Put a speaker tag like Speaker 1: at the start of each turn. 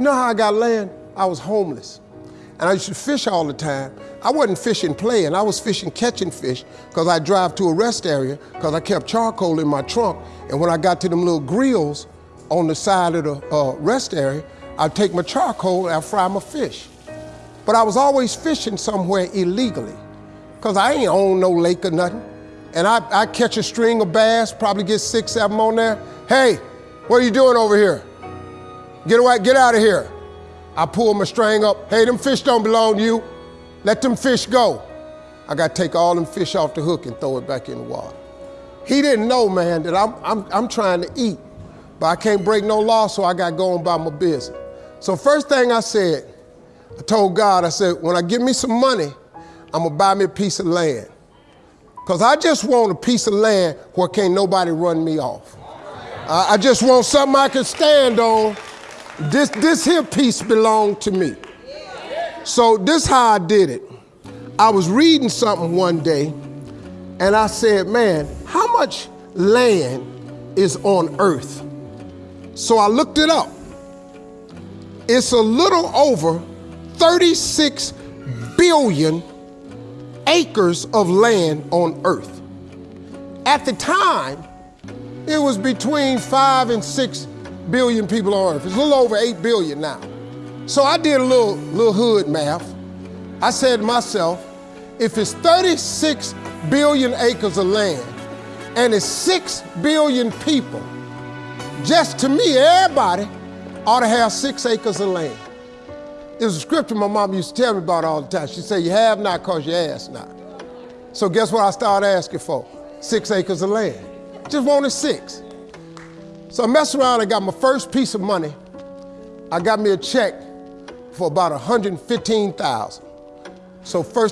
Speaker 1: You know how I got land? I was homeless. And I used to fish all the time. I wasn't fishing playing, I was fishing catching fish because I drive to a rest area because I kept charcoal in my trunk. And when I got to them little grills on the side of the uh, rest area, I'd take my charcoal and I'd fry my fish. But I was always fishing somewhere illegally because I ain't own no lake or nothing. And I, I catch a string of bass, probably get six, seven on there. Hey, what are you doing over here? Get away, get out of here. I pull my string up. Hey, them fish don't belong to you. Let them fish go. I got to take all them fish off the hook and throw it back in the water. He didn't know, man, that I'm, I'm, I'm trying to eat, but I can't break no law, so I got going by my business. So first thing I said, I told God, I said, when I get me some money, I'm gonna buy me a piece of land. Cause I just want a piece of land where can't nobody run me off. I, I just want something I can stand on. This, this here piece belonged to me. So this how I did it. I was reading something one day and I said, man, how much land is on earth? So I looked it up. It's a little over 36 billion acres of land on earth. At the time, it was between five and six billion people on earth. It's a little over eight billion now. So I did a little, little hood math. I said to myself, if it's 36 billion acres of land and it's six billion people, just to me, everybody ought to have six acres of land. It was a scripture my mom used to tell me about all the time. She said, you have not because you ask not. So guess what I started asking for? Six acres of land. Just wanted six. So I messed around and got my first piece of money. I got me a check for about 115,000. So first